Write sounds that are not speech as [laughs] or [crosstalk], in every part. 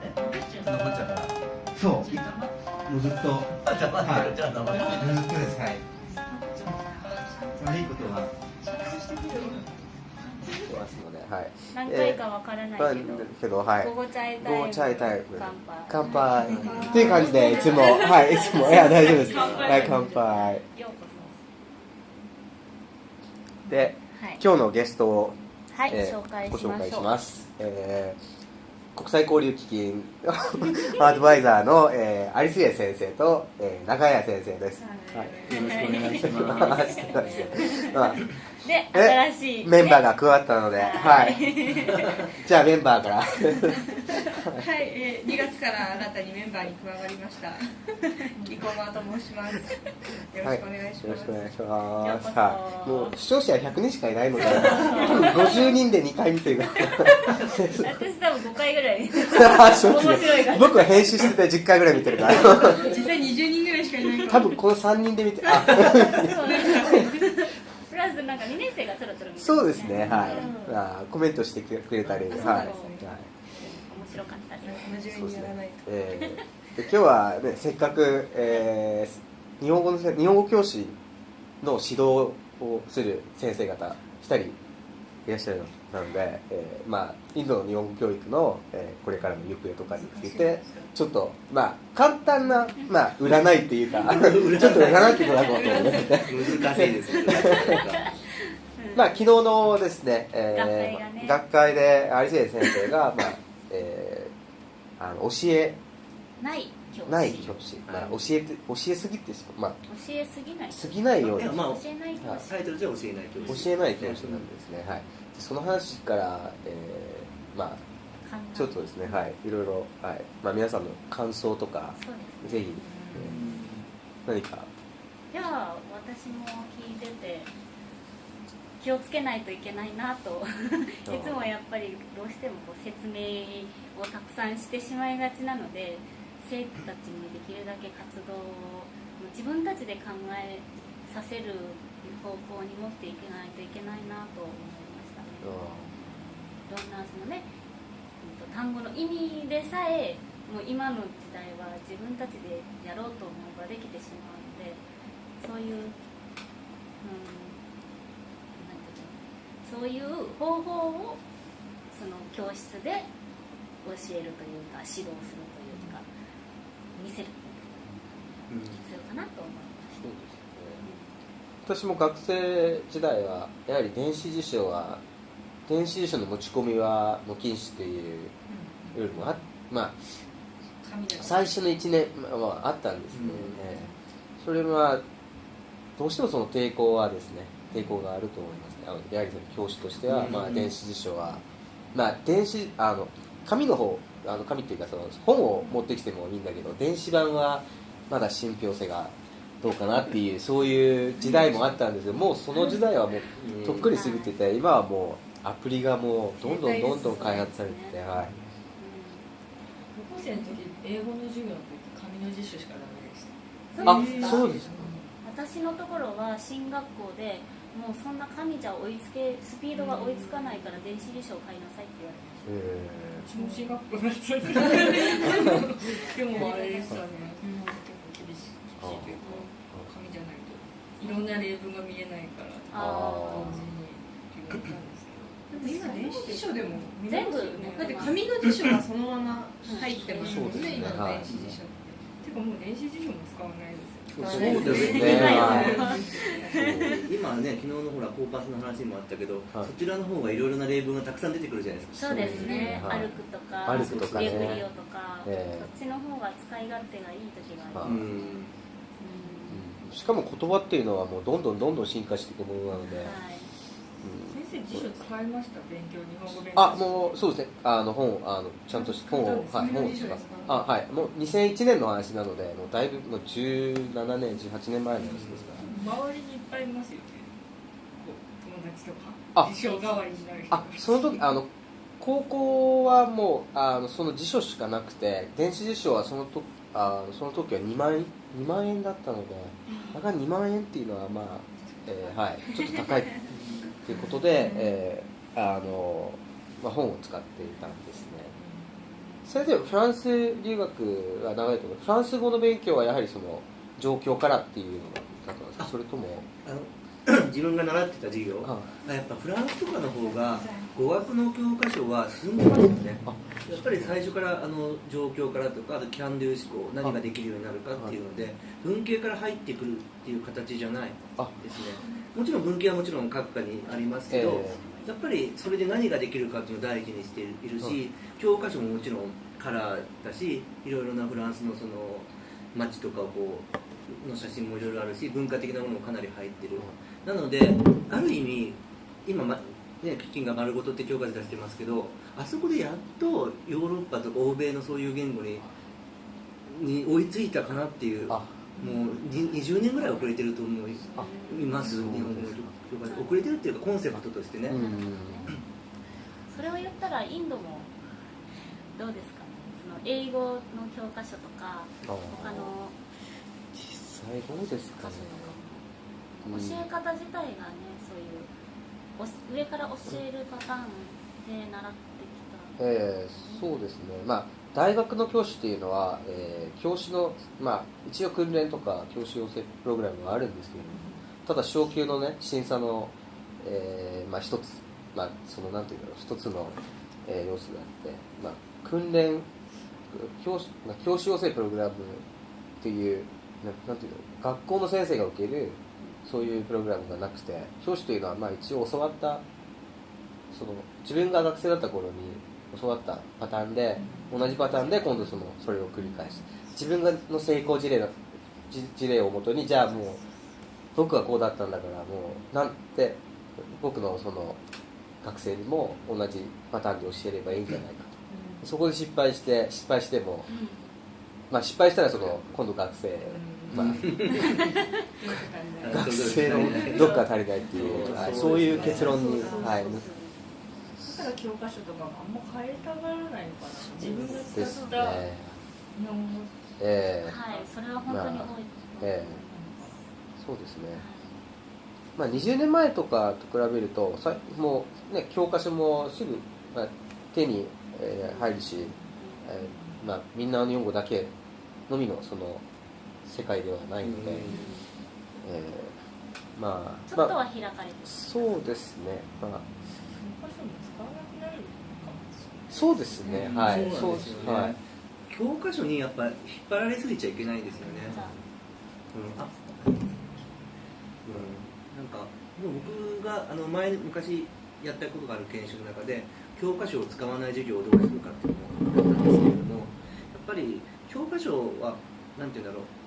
残っちゃうからそうもうずっとはい。ずっとですはい。悪いことははい。何回かわからない。けど、はい。午後チャイタイム午後チャイタイム乾杯。っていう感じでいつもはいいつもいや大丈夫です。はい乾杯。で今日のゲストを、はいえー紹介しご紹介します、えー国際交流基金。[laughs] アドバイザーの、えー、有末先生と、えー、中谷先生です、はい、よろしくお願いします。まあでえ新しい、メンバーが加わったので、ははいい。じゃあメンバーから。はい、えー、2月から新たにメンバーに加わりました。[laughs] 生駒と申します。よろしくお願いします。よろしくお願いします。はい。もう視聴者100人しかいないので、多分50人で2回見てる。[laughs] 私多分5回ぐらい [laughs] 僕は編集してて10回ぐらい見てるから。実際20人ぐらいしかいないから。多分この3人で見て、あ、プラスなんか2年生がちょろちょそうですね、はい。うんあコメントしてくれたり、ははい面白かったです。真面目にやらないと。えーで今日は、ね、せっかく、えー日本語のせ日本語教師の指導をする先生方2人いらっしゃるので、えーまあ、インドの日本語教育の、えーこれからの行方とかについてちょっと、まあ、簡単な、まあ、占いっていうか [laughs] ちょっと占っていただこうと思って。難しいです [laughs] まあ、昨日のですね、えー学会がね。で有末先生が、まあえーあの教え。ない。教師ない教師、まあ、教えて教えすぎてしまう、ま教えすぎない。あ、過ぎないように。いやまあ教えない教師。タイトルじゃ教えない教師。教えない教師なんですね、はい、でその話から、えーまあちょっとですね、はい、いろいろ、はい。まあ、皆さんの感想とかそうですぜひ、えー何か。いや私も聞いてて気をつけないといけないなといつもやっぱりどうしてもこう説明をたくさんしてしまいがちなので生徒たちにできるだけ活動を自分たちで考えさせる方向に持っていけないといけないなと思いましたね。いろんなそのね単語の意味でさえもう今の時代は自分たちでやろうと思えばできてしまうのでそういう、うん、そういう方法をその教室で教えるというか指導するというか見せる必要かなと思いましそうですね。私も学生時代はやはり電子辞書は電子辞書の持ち込みはもう禁止というルールもあまあ最初の1年はあったんですね、うん。ええそれはどうしてもその抵抗はですね抵抗があると思います。ねあのやはりその教師としては、うん。まあ、電子辞書はまあ電子あの紙の方あの紙っていうかその本を持ってきてもいいんだけど電子版はまだ信憑性がどうかなっていうそういう時代もあったんですけどもうその時代はもううん。とっくに過ぎてて今はもうアプリがもうどんどんどんどん開発されてて、はい、高校生の時英語の授業の時紙の辞書しかダメでした。あそうです。かそうですか私のところは進学校でもうそんな紙じゃ追いつけスピードが追いつかないから電子辞書を買いなさいって言われましえうちも進学校だったんでもあれでしたね、結構厳しい厳しいというか紙じゃないといろんな例文が見えないから同時にって言われたんですけどでも今電子辞書でも見れ全部ますよね。だって紙の辞書がそのまま入ってますもんそうですね。ね。今の電子辞書っててかもう電子辞書も使わないですよ。そうですね。今ね昨日のほらコーパスの話にもあったけど、はい。そちらの方がいろいろな例文がたくさん出てくるじゃないですか。そうですね、はい。歩くとか歩くとかね。レブリオとか、ええ。そっちの方が使い勝手がいい時があはいります、うん。しかも言葉っていうのはもうどんどんどんどん進化していくものなので、はい。うん先生辞書使いました？勉強日本語勉強。あもうそうですね。あの本あのちゃんと本を、はい、本を使うあはい。もう2001年の話なのでもうだいぶもう17年18年前の話ですから。周りにいっぱいいますよね。友達とか。あ辞書代わりになる人あその時あの高校はもうあのその辞書しかなくて電子辞書はそのとあのその時は2万円2万円だったのでだから2万円っていうのはまあ、えーはい、ちょっと高いということで、えーあのまあ、本を使っていたんですね。先生フランス留学が長いと思う。フランス語の勉強はやはりその状況からっていうのだったんですか？それとも？あの自分が習ってた授業。ああやっぱフランスとかの方が語学の教科書は進んでますよね。あ。やっぱり最初からあの状況からとかあとキャンドゥ思考何ができるようになるかっていうので文系から入ってくるっていう形じゃないあですね。もちろん文系はもちろん各科にありますけど、えやっぱりそれで何ができるかっていうのを第一にしているし、教科書ももちろんカラーだしいろいろなフランスのその街とかをこうの写真もいろいろあるし文化的なものもかなり入ってる、なのである意味今、まね、キキンが丸ごとって教科書出してますけどあそこでやっとヨーロッパとか欧米のそういう言語にに追いついたかなっていうあ。もうに20年ぐらい遅れてると思いあ。ます日本語の教科書。遅れてるっていうかコンセプトとしてね、うんそれを言ったらインドもどうですか？ねその英語の教科書とかあ他の。実際どうですかね教え方自体がねそういう上から教えるパターンで習ってきた。えーそうですね、まあ、大学の教師っていうのは、えー教師の、まあ、一応訓練とか教師養成プログラムがあるんですけれどもただ昇級のね審査の、えーまあ、一つ、まあ、そのなんていうんだろう一つの、えー要素があって、まあ、訓練教師まあ教師養成プログラムっていうななんていうの学校の先生が受けるそういうプログラムがなくて教師というのはまあ一応教わったその自分が学生だった頃に教わったパターンで同じパターンで今度そのそれを繰り返す。自分がの成功事例のじ事例をもとにじゃあもう僕はこうだったんだからもうなんて僕のその学生にも同じパターンで教えればいいんじゃないかと。そこで失敗して失敗してもまあ失敗したらその今度学生まあ学生のどっか足りないっていう、はい、そういう結論に、はい、だから教科書とかもあんま変えたがらないのかな。自分がです使ったね。日本語。えたはいそれは本当に多い、まあええ。そうですね。まあ、20年前とかと比べるとさもう、ね、教科書もすぐ、まあ、手に、えー入るし、えーまあ、みんなの日本語だけのみのその世界ではないので、えーまあまあちょっとは開かれてる、そうですね、まあ、教科書も使わなくなるかもしれない。そうですね、はい、そうですよね、はい、教科書にやっぱ引っ張られすぎちゃいけないですよね。う。ん。あうん。なんかもう僕があの前昔やったことがある研修の中で教科書を使わない授業をどうするかっていうのをやったんですけれどもやっぱり教科書はなんて言うんだろう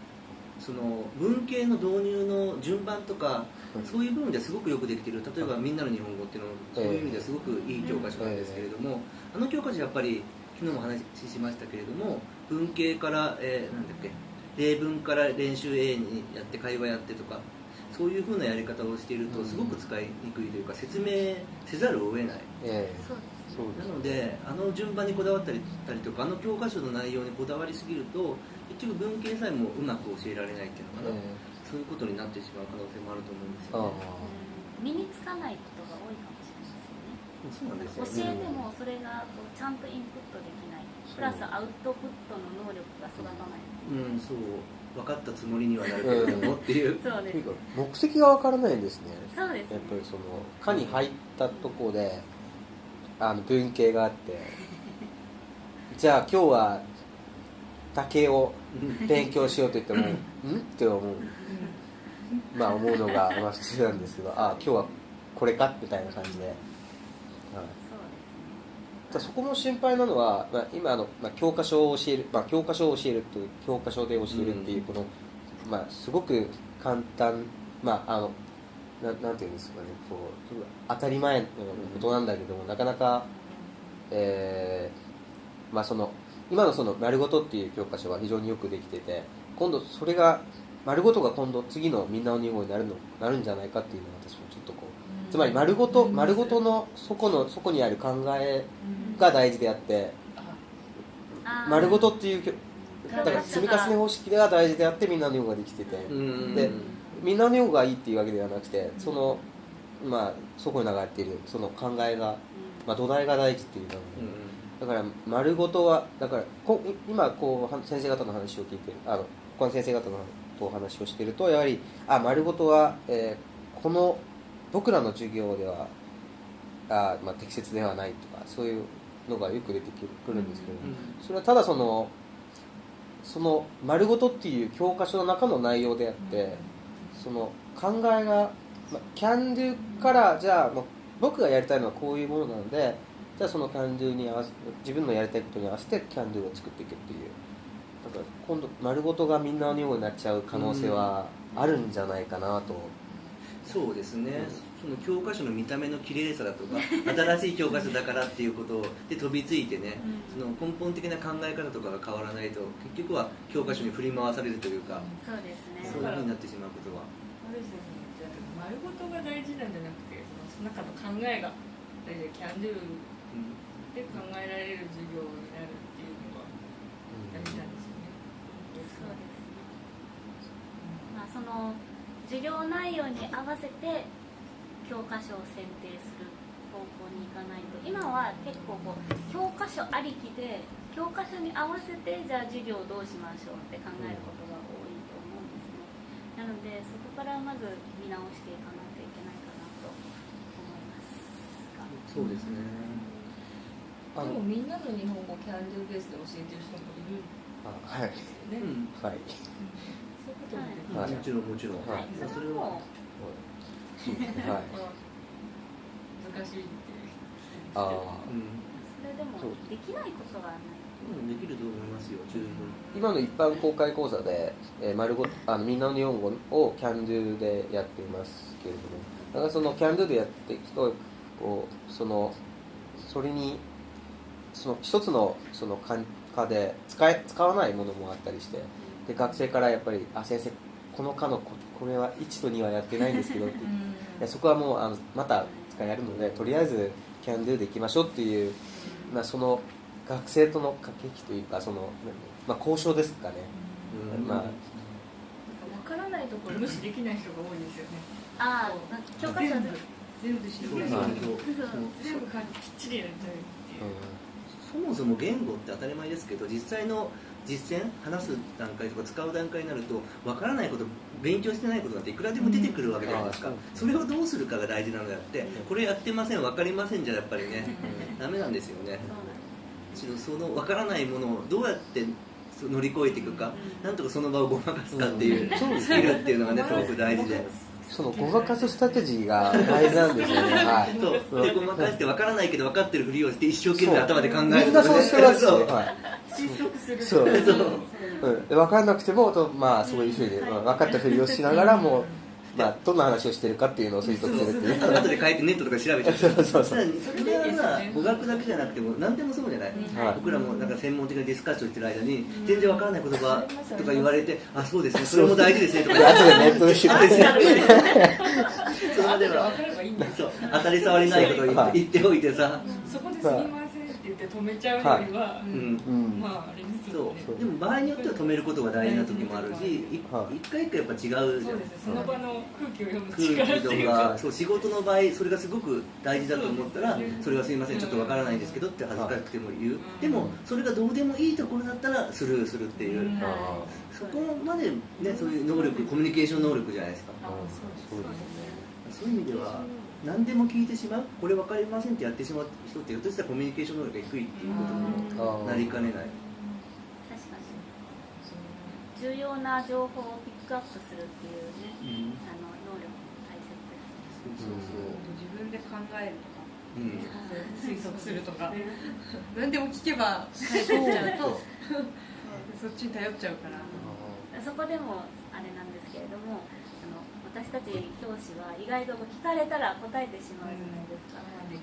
その文系の導入の順番とかうんそういう部分ですごくよくできてる。例えば「みんなの日本語」っていうのもそういう意味ですごくいい教科書なんですけれどもあの教科書やっぱり昨日も話しましたけれども文系から、えーなんだっけ例文から練習 A にやって会話やってとかそういうふうなやり方をしているとうん。すごく使いにくいというか説明せざるを得ない。えそうですえそうなのであの順番にこだわったりたりとかあの教科書の内容にこだわりすぎると結局文系さえもうまく教えられないっていうのかな、えそういうことになってしまう可能性もあると思うんですあよね。うん。身につかないことが多いかもしれないですよねそうなんですよね。教えてもそれがこうちゃんとインプットできない。プラスアウトプットの能力が育たない。うんそう。分かったつもりにはなるけれどもっていう。[laughs] そうです。というか目的がわからないんですね。そうですね。やっぱりその科に入ったとこであの文系があって。じゃあ今日は竹を勉強しようと言ってもん。って思う。まあ思うのが [laughs] まあ普通なんですけどあ今日はこれか？みたいな感じで、はい、そそこも心配なのは、まあ、今あの、まあ、教科書を教える、まあ、教科書を教えるという教科書で教えるっていうこの、まあ、すごく簡単まああのななんていうんですかねこう当たり前のことなんだけどもなかなか、えーまあ、その今のその「丸ごと」っていう教科書は非常によくできてて今度それが丸ごとが今度次のみんなの日本語になるのなるんじゃないかっていうのは私もちょっとこうつまり丸ごと丸ごとのそこのそこにある考えが大事であって丸ごとっていうだから積み重ね方式が大事であってみんなの日本語ができてて。うん。でみんなの日本語がいいっていうわけではなくてそのまあそこに流れているその考えが、まあ、土台が大事っていうのうんだから丸ごとはだからこ今こうは先生方の話を聞いてるあの他の先生方のとお話をしてるとやはりあ丸ごとは、えーこの僕らの授業ではあ、まあ、適切ではないとかそういうのがよく出てくるんですけど、それはただそのその丸ごとっていう教科書の中の内容であって、その考えが、まあ、can do からじゃあもう僕がやりたいのはこういうものなのでじゃあその can do に合わせ自分のやりたいことに合わせて can do を作っていくっていう。だから今度丸ごとがみんなのようになっちゃう可能性はあるんじゃないかなと、そうですね、その教科書の見た目の綺麗さだとか [laughs] 新しい教科書だからっていうことで飛びついてね、その根本的な考え方とかが変わらないと結局は教科書に振り回されるというか、そうですね。そういうふうになってしまうことは。ある種じゃあ丸ごとが大事なんじゃなくてその中の考えが大事で can do で考えられる授業になるっていうのが大事なんですよね。そうですねまあその授業内容に合わせて教科書を選定する方向に行かないと今は結構こう教科書ありきで教科書に合わせてじゃあ授業をどうしましょうって考えることが多いと思うんですね。なのでそこからまず見直していかないといけないかなと思いますが。そうですね、あのでもみんなの日本語 can do ベースで教えてる人もいるんあはい。ね。うん。はい。そういうこともはい。もちろんもちろん、はい。まあそれは。はい。難しいってああうんそれでもできないことはない。うんできると思いますよ十分。今の一般公開講座で、えー丸ごあのみんなの日本語を Can Do でやっていますけれどもだからその Can Do でやっていくとこうそのそれにその一つのその科科で使え使わないものもあったりしてで学生からやっぱり「あ先生この科のここれは1と2はやってないんですけど」ってい [laughs] やそこはもうあのまた使えるのでとりあえず Can Do でいきましょうっていう、まあ、その学生との駆け引きというかその、まあ、交渉ですかね、うん。まあ。なんか分からないところ無視できない人が多いですよね。ああ教科書で。全部知そうるそうそう。全部かきっちりやりたいっていう。そもそも言語って当たり前ですけど実際の実践話す段階とか使う段階になると分からないこと勉強してないことなんていくらでも出てくるわけじゃないですか、うん。それをどうするかが大事なのであってこれやってません分かりませんじゃやっぱりねダメなんですよね。その分からないものをどうやって乗り越えていくかなんとかその場をごまかすかっていううん。スキルっていうのがねすごく大事で。そのごまかすストラテジーが大事なんですよね。はい。そうでごまかして分からないけど分かってるふりをして一生懸命頭で考えるみんなそうしてます。し、そうはい。推測する。そう。そう。うん、で分からなくてもと、まあ、そういうふうに、まあ分かったふりをしながらも、まあ、どんな話をしてるかっていうのを推測するっていう。後で書いてネットとか調べちゃう。[laughs] そうそうそれはさ語学だけじゃなくても何でもそうじゃない、はい。僕らもなんか専門的なディスカッションしてる間に全然わからない言葉とか言われてあそうですね。それも大事ですねとか。で後でネットで調べて。[laughs] それまでは当たり障りないことを言って言っておいてさ、そこで言って止めちゃうよりは、うんうん。まああれですそよね。う。でも場合によっては止めることが大事な時もあるしいはい。一回一回やっぱ違うじゃそうんですその場の空気を読む空気と力っていうか。かそう仕事の場合それがすごく大事だと思ったらそれはすいませんちょっとわからないんですけどって恥ずかしくても言う。でもそれがどうでもいいところだったらスルーするっていう。うん。あそこまでねそういう能力コミュニケーション能力じゃないですか。あそうです。そういう意味では何でも聞いてしまう。これ分かりませんってやってしまう人ってひょっとしたらコミュニケーション能力が低いっていうことにもーなりかねない。確かに重要な情報をピックアップするっていうね、うん。あの能力も大切ですそうそう自分で考えるとかうん。推測するとか。何でも聞けば返ってきちゃうと。[laughs] そっちに頼っちゃうから。そこでもあれなんですけれども私たち教師は意外と聞かれたら答えてしまうじゃないで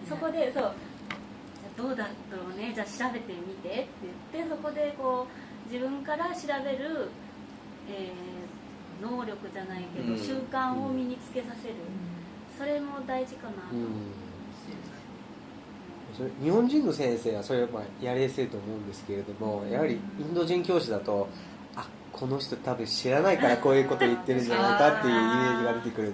すか、そこでそうじゃあどうだろうね？じゃあ調べてみてって言ってそこでこう自分から調べる、えー能力じゃないけど、うん。習慣を身につけさせる、それも大事かなと、うん。それ日本人の先生はそれはまあやりやすいと思うんですけれどもやはりインド人教師だとあこの人多分知らないからこういうこと言ってるんじゃないかっていうイメージが出てくる。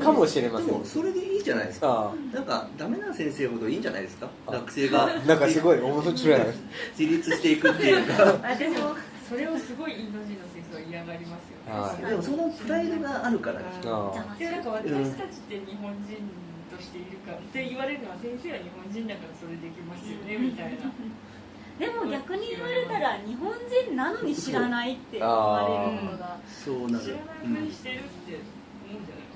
かもしれません。でもそれでいいじゃないですか。あなんかダメな先生ほどいいんじゃないですか？あ学生が。あ [laughs] なんかすごい面白い。[laughs] 自立していくっていうか。[laughs] 私もそれをすごいインド人の先生は嫌がりますよね。はい。でもそのプライドがあるからでなんか私たちって日本人としているかって言われるのは先生は日本人だからそれできますよねみたいなでも逆に言われたら日本人なのに知らないって言われるのがそうなる。知らないふりしてるって思うんじゃない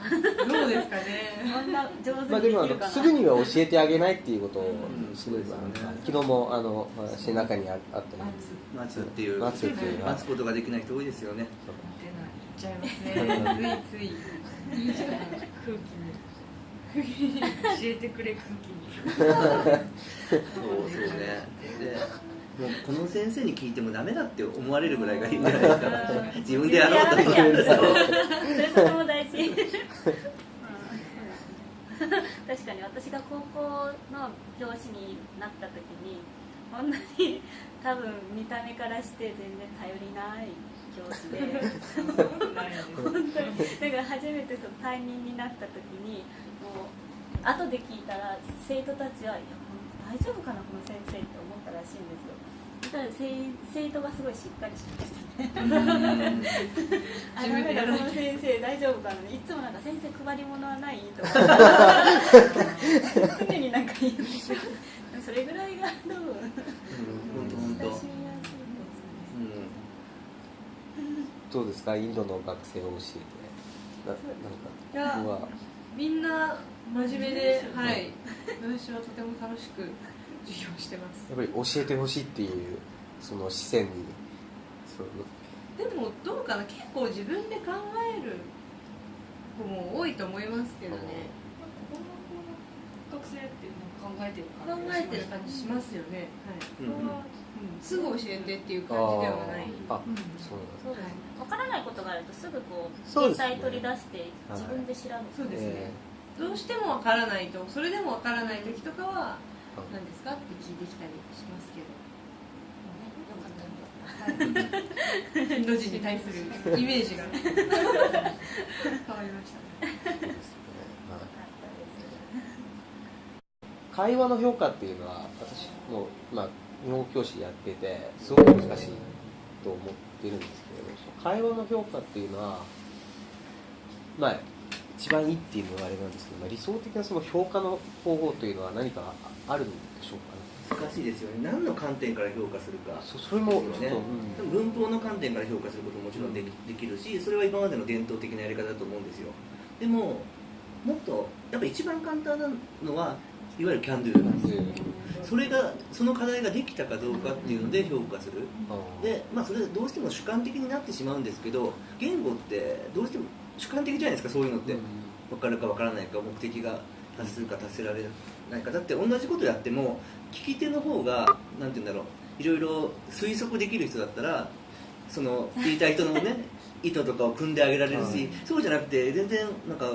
どうですかね。こんな上手まあでもあにできるかなのすぐには教えてあげないっていうことをうん。すれば、そうですよね。昨日もあの私の中にああったり。待つ。っていう。待つっていう待つことができない人多いですよね。言っちゃいますね。ついつい。[laughs] 空気に教えてくれ空気にそうそうね。でもうこの先生に聞いてもダメだって思われるぐらいがいいんじゃないですか自分でやろうと思うんですよ。それも大事確かに私が高校の教師になった時にこんなに多分見た目からして全然頼りない教師で本当に。だから初めてその担任に。なった時に。もう後で聞いたら生徒たちはいや大丈夫かなこの先生って思ったらしいんですよたら生生徒がすごいしっかりしてましたねあダメだこの先生大丈夫かないつもなんか先生配り物はないとか常に。なんか言うそれぐらいが多分本当本当親しみやすいどうですか？インドの学生を教えて。ななんか僕は。みんな真面目ではい。私はとても楽しく授業してます。やっぱり教えてほしいっていうその視線にその。でもどうかな？結構自分で考える子も多いと思いますけどね。この学生ってなんか考えてる考感じがえてる感じしますよね、はい。うんうん。すぐ教えてっていうあ感じではない。ー。あそうなんですそうですね。わからないことがあるとすぐこうそうですね。携帯取り出して自分で調べて、そうですね。えどうしてもわからないとそれでもわからない時とかはあ。何ですか？って聞いてきたりしますけど。インド人に対するイメージが。[laughs] 変わりましたねーそうですねはいよかったです会話の評価っていうのは私もまあ日本語教師やっててすごく難しいと思ってるんですけれど会話の評価っていうのはまあ一番いいっていうのはあれなんですけど、まあ、理想的なその評価の方法というのは何かあるんでしょうかね？難しいですよね。何の観点から評価するかそそれもちょっと、ですよね。うん。文法の観点から評価することももちろんできできるしそれは今までの伝統的なやり方だと思うんですよ。でももっとやっぱ一番簡単なのはいわゆる can do なんですよそれがその課題ができたかどうかっていうので評価する。でまあそれどうしても主観的になってしまうんですけど言語ってどうしても主観的じゃないですかそういうのって。うん。分かるか分からないか目的が達するか達せられないかだって同じことやっても聞き手の方がなんて言うんだろういろいろ推測できる人だったらその [laughs] 聞いた人のね意図とかを組んであげられるし、はい。そうじゃなくて全然なんか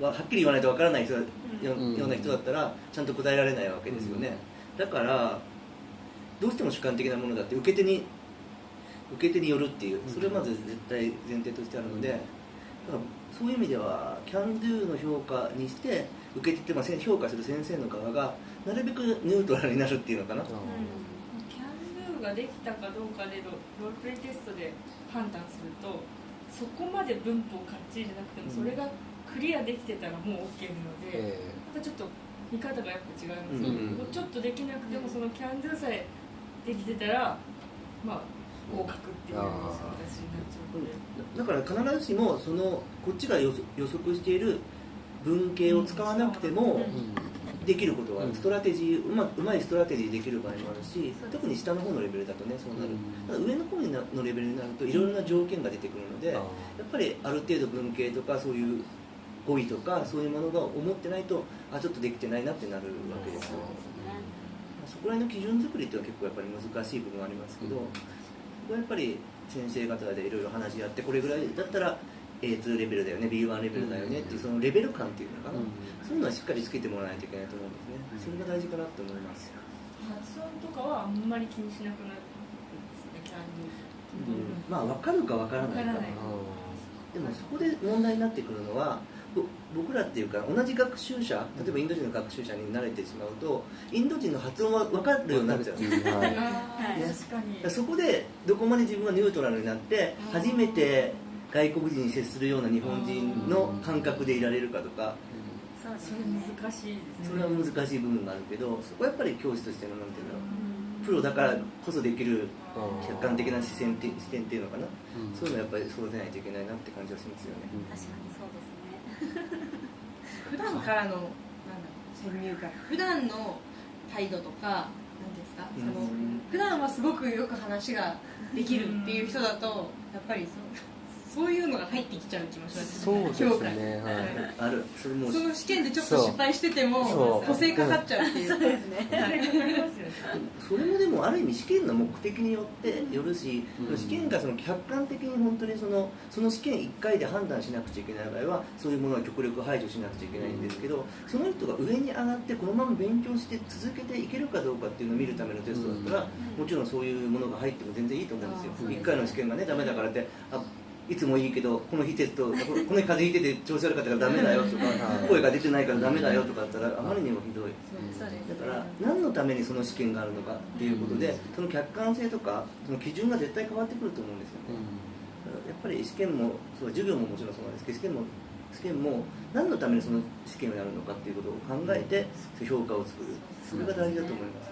ははっきり言わないと分からない人ようん。ような人だったらちゃんと答えられないわけですよね、だからどうしても主観的なものだって受け手に受け手によるっていうそれはまず絶対前提としてあるので、だからそういう意味では can do の評価にして受け手ってまあせん評価する先生の側がなるべくニュートラルになるっていうのかな、キャンドゥができたかどうかでロロールプレイテストで判断するとそこまで文法かっちりじゃなくてもそれがクリアできてたらもう OK なので、えまたちょっと見方がやっぱ違いますよね、ううちょっとできなくてもそのキャンドゥさえできてたらまあ合格っていうような形になっちゃうので。だから必ずしもそのこっちが予測している文型を使わなくてもできることがあるうん。ストラテジーうまうまいストラテジーできる場合もあるし特に下の方のレベルだとねそうなるうん。ただ上の方になのレベルになるといろいろな条件が出てくるのでやあっぱりある程度文型とかそういう語彙とかそういうものが揃ってないとあちょっとできてないなってなるわけですよ。そこら辺の基準作りっていうのは結構やっぱり難しい部分はありますけど、うんここはやっぱり先生方でいろいろ話し合ってこれぐらいだったら A2 レベルだよね B1 レベルだよねっていうそのレベル感っていうのかな、うん。そういうのはしっかりつけてもらわないといけないと思うんですね、それが大事かなと思います、発音とかはあんまり気にしなくなるんですねキャンドゥまあ分かるか分からないかわからない。あでもそこで問題になってくるのはぼ僕らっていうか同じ学習者例えばインド人の学習者に慣れてしまうとインド人の発音は分かるようになっちゃう。んです。かにそこでどこまで自分がニュートラルになって初めて外国人に接するような日本人の感覚でいられるかとかそれね難しいですね。それは難しい部分があるけどそこはやっぱり教師としてのなんていうのプロだからこそできる客観的な視線って視点っていうのかな、うん。そういうのはやっぱりそうでないといけないなって感じはしますよね、確かにそうですね [laughs] 普段からのなんだろう先入観。普段の態度とか何ですか、うん。その普段はすごくよく話ができるっていう人だとやっぱりそうそういうのが入ってきちゃう気もしますそうですねはい。ある。それもうその試験でちょっと失敗しててもそう。補正かかっちゃうっていう。そうですね。それもでもある意味試験の目的によってよるし、うん。試験がその客観的に本当にそのその試験1回で判断しなくちゃいけない場合はそういうものは極力排除しなくちゃいけないんですけどその人が上に上がってこのまま勉強して続けていけるかどうかっていうのを見るためのテストだったら、もちろんそういうものが入っても全然いいと思うんですよ。あーそうですね。1回の試験がねダメだからってあいつもいいけどこの日テスト [laughs] この日風邪ひいてて調子悪かったからダメだよとかはい声が出てないからダメだよとかだったらあまりにもひどい。だから何のためにその試験があるのかっていうことでその客観性とかその基準が絶対変わってくると思うんですよね。やっぱり試験もそう授業ももちろんそうなんですけど試験も試験も何のためにその試験をやるのかっていうことを考えて評価を作る。それが大事だと思います